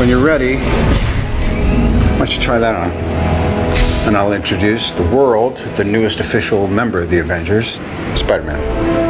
When you're ready, why don't you try that on? And I'll introduce the world, the newest official member of the Avengers, Spider Man.